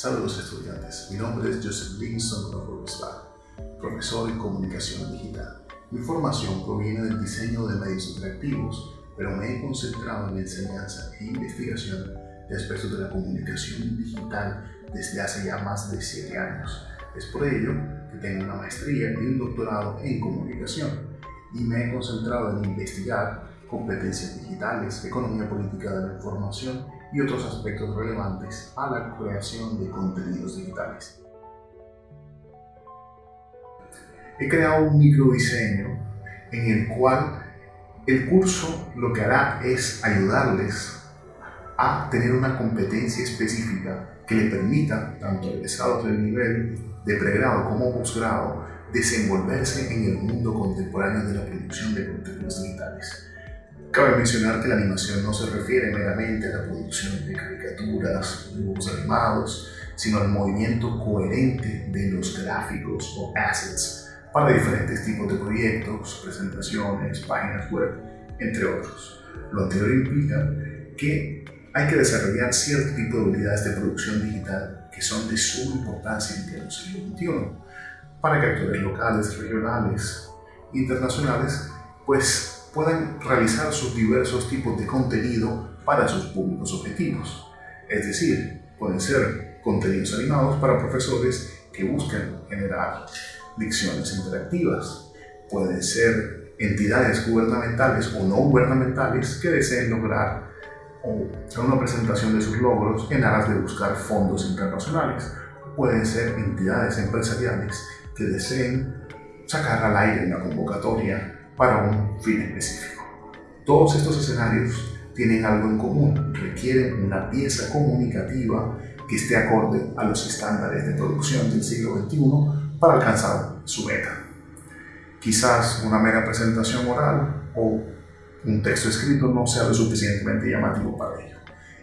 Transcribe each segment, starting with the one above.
Saludos estudiantes, mi nombre es Joseph Livingston Crawford profesor en comunicación digital. Mi formación proviene del diseño de medios interactivos, pero me he concentrado en la enseñanza e investigación de aspectos de la comunicación digital desde hace ya más de 7 años. Es por ello que tengo una maestría y un doctorado en comunicación y me he concentrado en investigar competencias digitales, economía política de la información y otros aspectos relevantes a la creación de contenidos digitales. He creado un microdiseño en el cual el curso lo que hará es ayudarles a tener una competencia específica que le permita, tanto a egresados del nivel de pregrado como posgrado, desenvolverse en el mundo contemporáneo de la producción de contenidos digitales. Cabe mencionar que la animación no se refiere meramente a la producción de caricaturas, dibujos animados, sino al movimiento coherente de los gráficos o assets para diferentes tipos de proyectos, presentaciones, páginas web, entre otros. Lo anterior implica que hay que desarrollar cierto tipo de habilidades de producción digital que son de suma importancia en el siglo XXI para que actores locales, regionales, internacionales, pues puedan realizar sus diversos tipos de contenido para sus públicos objetivos. Es decir, pueden ser contenidos animados para profesores que buscan generar lecciones interactivas. Pueden ser entidades gubernamentales o no gubernamentales que deseen lograr una presentación de sus logros en aras de buscar fondos internacionales. Pueden ser entidades empresariales que deseen sacar al aire una convocatoria para un fin específico. Todos estos escenarios tienen algo en común, requieren una pieza comunicativa que esté acorde a los estándares de producción del siglo XXI para alcanzar su meta. Quizás una mera presentación oral o un texto escrito no sea lo suficientemente llamativo para ello.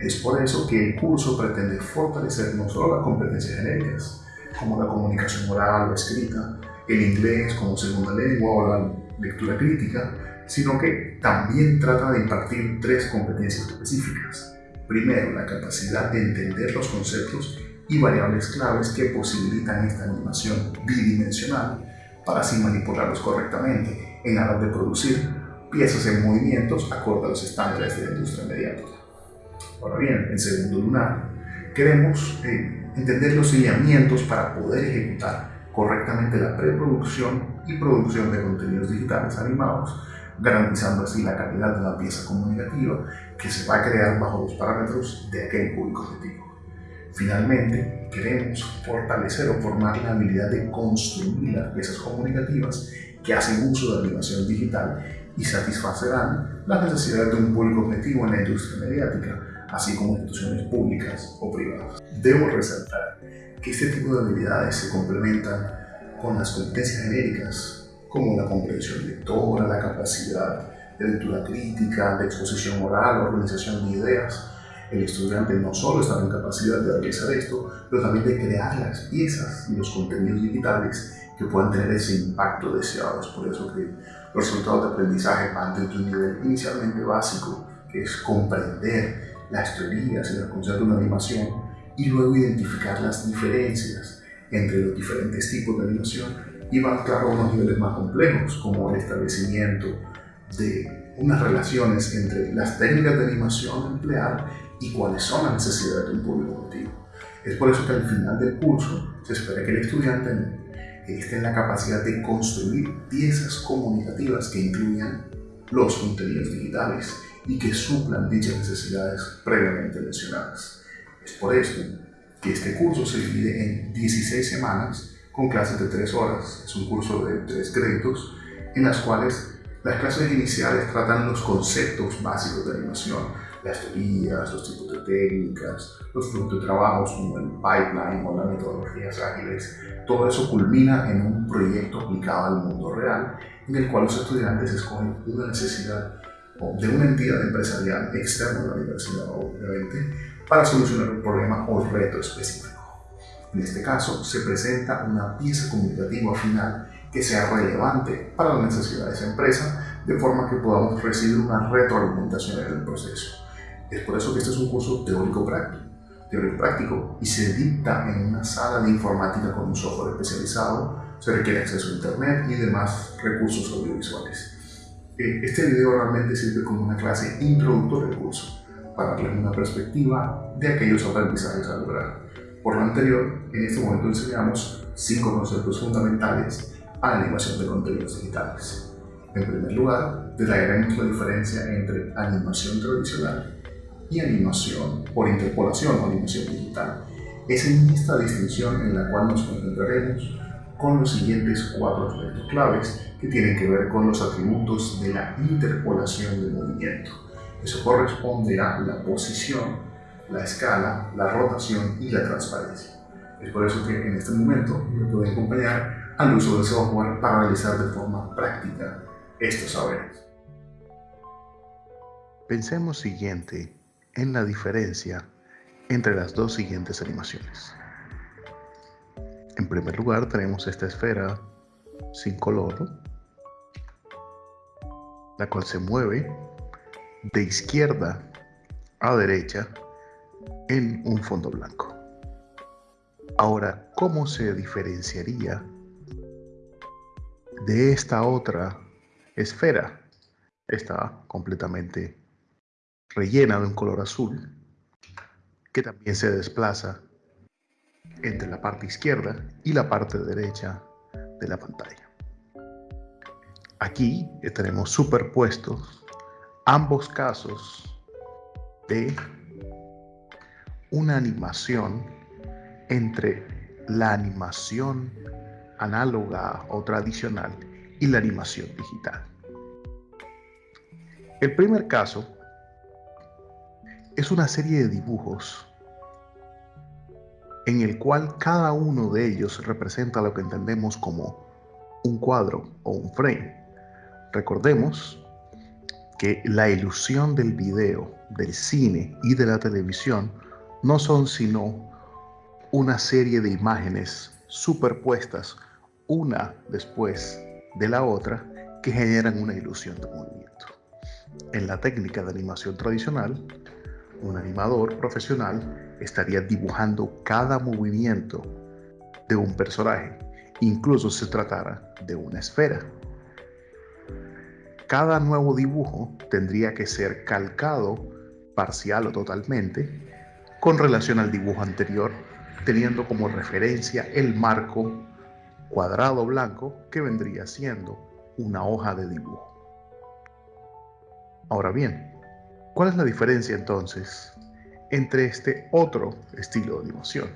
Es por eso que el curso pretende fortalecer no solo las competencias genéricas, como la comunicación oral o escrita, el inglés como segunda lengua o la lectura crítica, sino que también trata de impartir tres competencias específicas. Primero, la capacidad de entender los conceptos y variables claves que posibilitan esta animación bidimensional para así manipularlos correctamente en aras de producir piezas en movimientos acorde a los estándares de la industria mediática. Ahora bien, en segundo lugar, queremos eh, entender los lineamientos para poder ejecutar correctamente la preproducción y producción de contenidos digitales animados, garantizando así la calidad de la pieza comunicativa que se va a crear bajo los parámetros de aquel público objetivo. Finalmente, queremos fortalecer o formar la habilidad de construir las piezas comunicativas que hacen uso de animación digital y satisfacerán las necesidades de un público objetivo en la industria mediática, así como instituciones públicas o privadas. Debo resaltar que este tipo de habilidades se complementan con las competencias genéricas, como la comprensión lectora, la capacidad de lectura crítica, de exposición oral, organización de ideas. El estudiante no solo está en capacidad de realizar esto, pero también de crear las piezas y los contenidos digitales que puedan tener ese impacto deseado. Es por eso que los resultados de aprendizaje van desde un nivel inicialmente básico, que es comprender las teorías y los conceptos de una animación, y luego identificar las diferencias entre los diferentes tipos de animación y van claro a unos niveles más complejos como el establecimiento de unas relaciones entre las técnicas de animación a emplear y cuáles son las necesidades de un público objetivo. Es por eso que al final del curso se espera que el estudiante esté en la capacidad de construir piezas comunicativas que incluyan los contenidos digitales y que suplan dichas necesidades previamente mencionadas. Es por esto que este curso se divide en 16 semanas con clases de 3 horas. Es un curso de 3 créditos en las cuales las clases iniciales tratan los conceptos básicos de animación, las teorías, los tipos de técnicas, los flujos de trabajos como el pipeline o las metodologías ágiles. Todo eso culmina en un proyecto aplicado al mundo real en el cual los estudiantes escogen una necesidad de una entidad empresarial externa a la universidad, obviamente, para solucionar un problema o reto específico. En este caso, se presenta una pieza comunicativa final que sea relevante para las necesidades de esa empresa, de forma que podamos recibir una retroalimentación en el proceso. Es por eso que este es un curso teórico-práctico, teórico práctico y se dicta en una sala de informática con un software especializado, se requiere acceso a internet y demás recursos audiovisuales. Eh, este video realmente sirve como una clase introductoria del curso, para darles una perspectiva de aquellos aprendizajes a lograr. Por lo anterior, en este momento enseñamos cinco conceptos fundamentales a la animación de contenidos digitales. En primer lugar, detallaremos la diferencia entre animación tradicional y animación por interpolación o animación digital. Es en esta distinción en la cual nos concentraremos con los siguientes cuatro aspectos claves que tienen que ver con los atributos de la interpolación de movimiento. Eso corresponde a la posición, la escala, la rotación y la transparencia. Es por eso que en este momento me pueden acompañar al uso del software para realizar de forma práctica estos saberes. Pensemos siguiente en la diferencia entre las dos siguientes animaciones. En primer lugar tenemos esta esfera sin color, la cual se mueve de izquierda a derecha en un fondo blanco. Ahora, ¿cómo se diferenciaría de esta otra esfera? Está completamente rellena de un color azul que también se desplaza entre la parte izquierda y la parte derecha de la pantalla. Aquí tenemos superpuestos ambos casos de una animación entre la animación análoga o tradicional y la animación digital. El primer caso es una serie de dibujos en el cual cada uno de ellos representa lo que entendemos como un cuadro o un frame. Recordemos que la ilusión del video, del cine y de la televisión no son sino una serie de imágenes superpuestas una después de la otra que generan una ilusión de movimiento. En la técnica de animación tradicional, un animador profesional estaría dibujando cada movimiento de un personaje, incluso se tratara de una esfera. Cada nuevo dibujo tendría que ser calcado parcial o totalmente con relación al dibujo anterior, teniendo como referencia el marco cuadrado blanco que vendría siendo una hoja de dibujo. Ahora bien, ¿Cuál es la diferencia entonces entre este otro estilo de animación,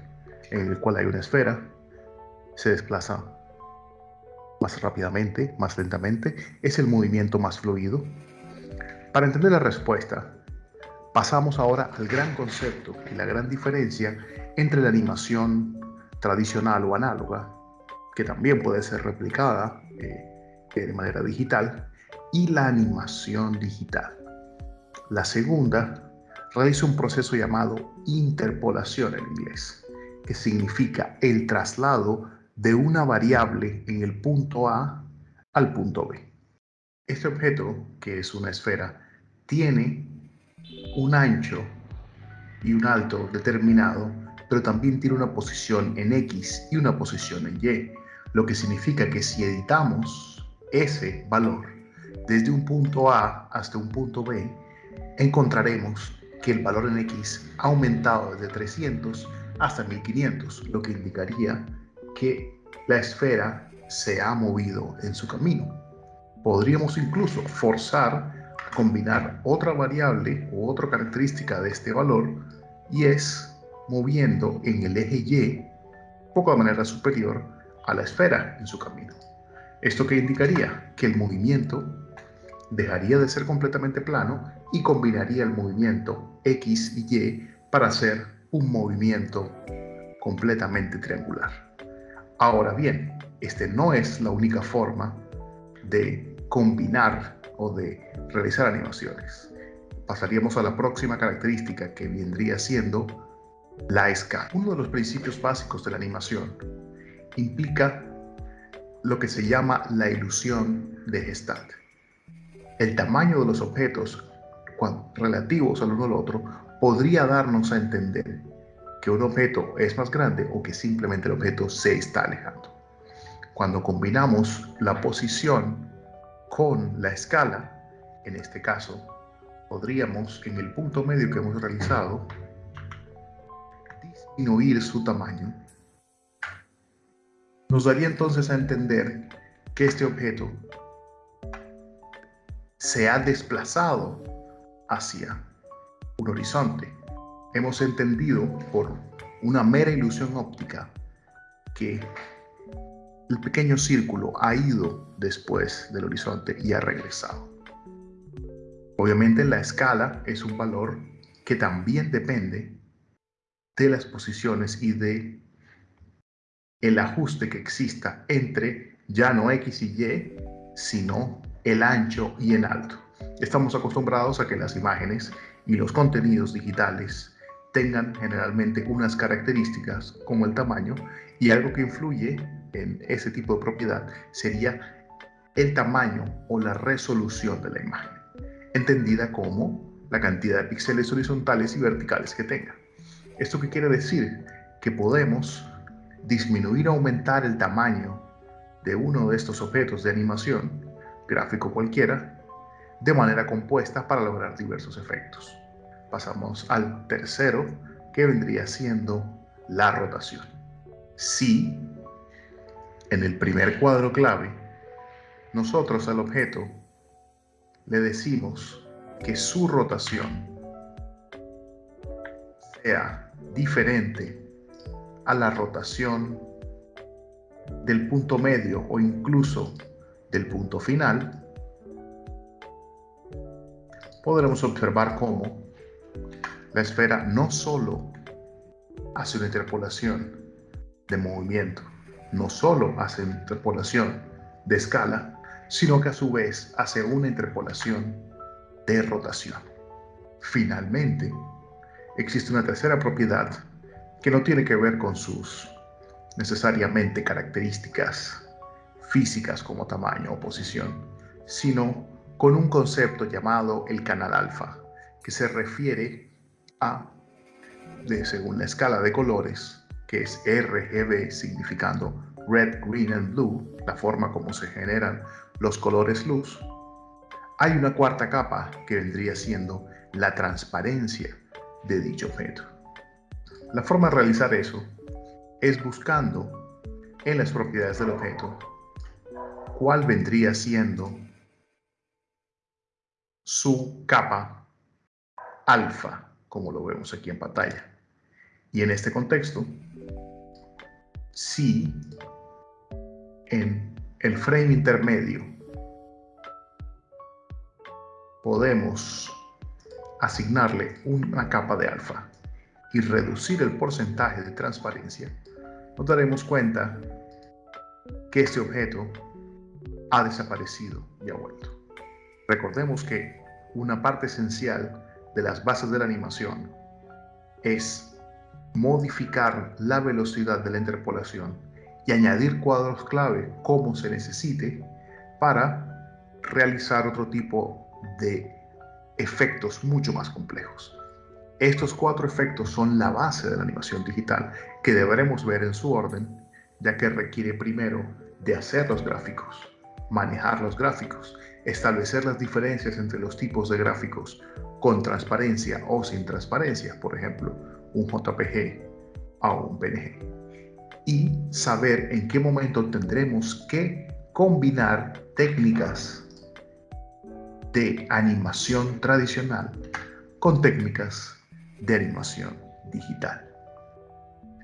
en el cual hay una esfera, se desplaza más rápidamente, más lentamente, es el movimiento más fluido? Para entender la respuesta, pasamos ahora al gran concepto y la gran diferencia entre la animación tradicional o análoga, que también puede ser replicada eh, de manera digital, y la animación digital. La segunda realiza un proceso llamado interpolación en inglés, que significa el traslado de una variable en el punto A al punto B. Este objeto, que es una esfera, tiene un ancho y un alto determinado, pero también tiene una posición en X y una posición en Y, lo que significa que si editamos ese valor desde un punto A hasta un punto B, encontraremos que el valor en X ha aumentado desde 300 hasta 1500, lo que indicaría que la esfera se ha movido en su camino. Podríamos incluso forzar a combinar otra variable u otra característica de este valor y es moviendo en el eje Y, poco de manera superior, a la esfera en su camino. Esto que indicaría que el movimiento dejaría de ser completamente plano y combinaría el movimiento X y Y para hacer un movimiento completamente triangular. Ahora bien, este no es la única forma de combinar o de realizar animaciones. Pasaríamos a la próxima característica que vendría siendo la escala. Uno de los principios básicos de la animación implica lo que se llama la ilusión de Gestalt. El tamaño de los objetos relativos al uno al otro podría darnos a entender que un objeto es más grande o que simplemente el objeto se está alejando. Cuando combinamos la posición con la escala, en este caso, podríamos en el punto medio que hemos realizado disminuir su tamaño. Nos daría entonces a entender que este objeto se ha desplazado hacia un horizonte. Hemos entendido por una mera ilusión óptica que el pequeño círculo ha ido después del horizonte y ha regresado. Obviamente la escala es un valor que también depende de las posiciones y de el ajuste que exista entre ya no X y Y, sino el ancho y el alto. Estamos acostumbrados a que las imágenes y los contenidos digitales tengan generalmente unas características como el tamaño y algo que influye en ese tipo de propiedad sería el tamaño o la resolución de la imagen, entendida como la cantidad de píxeles horizontales y verticales que tenga. ¿Esto qué quiere decir? Que podemos disminuir o aumentar el tamaño de uno de estos objetos de animación, gráfico cualquiera, de manera compuesta para lograr diversos efectos. Pasamos al tercero, que vendría siendo la rotación. Si en el primer cuadro clave nosotros al objeto le decimos que su rotación sea diferente a la rotación del punto medio o incluso del punto final, podremos observar cómo la esfera no solo hace una interpolación de movimiento, no solo hace una interpolación de escala, sino que a su vez hace una interpolación de rotación. Finalmente, existe una tercera propiedad que no tiene que ver con sus necesariamente características físicas como tamaño o posición, sino con un concepto llamado el canal alfa, que se refiere a, de, según la escala de colores, que es RGB significando red, green and blue, la forma como se generan los colores luz, hay una cuarta capa que vendría siendo la transparencia de dicho objeto. La forma de realizar eso es buscando en las propiedades del objeto cuál vendría siendo su capa alfa, como lo vemos aquí en pantalla. Y en este contexto, si en el frame intermedio podemos asignarle una capa de alfa y reducir el porcentaje de transparencia, nos daremos cuenta que este objeto ha desaparecido y ha vuelto. Recordemos que una parte esencial de las bases de la animación es modificar la velocidad de la interpolación y añadir cuadros clave como se necesite para realizar otro tipo de efectos mucho más complejos. Estos cuatro efectos son la base de la animación digital que deberemos ver en su orden, ya que requiere primero de hacer los gráficos, manejar los gráficos, establecer las diferencias entre los tipos de gráficos con transparencia o sin transparencia, por ejemplo, un JPG o un PNG, y saber en qué momento tendremos que combinar técnicas de animación tradicional con técnicas de animación digital.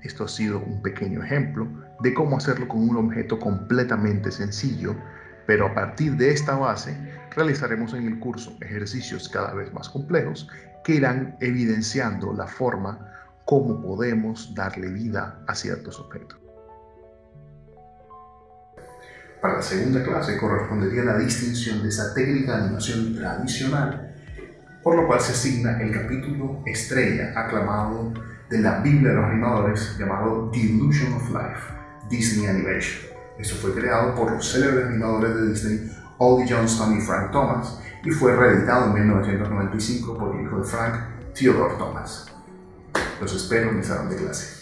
Esto ha sido un pequeño ejemplo de cómo hacerlo con un objeto completamente sencillo pero a partir de esta base realizaremos en el curso ejercicios cada vez más complejos que irán evidenciando la forma como podemos darle vida a ciertos objetos. Para la segunda clase correspondería la distinción de esa técnica de animación tradicional, por lo cual se asigna el capítulo estrella aclamado de la Biblia de los animadores llamado The Illusion of Life, Disney Animation. Esto fue creado por los célebres animadores de Disney, Oldie Johnston y Frank Thomas, y fue reeditado en 1995 por el hijo de Frank, Theodore Thomas. Los espero en salón de clase.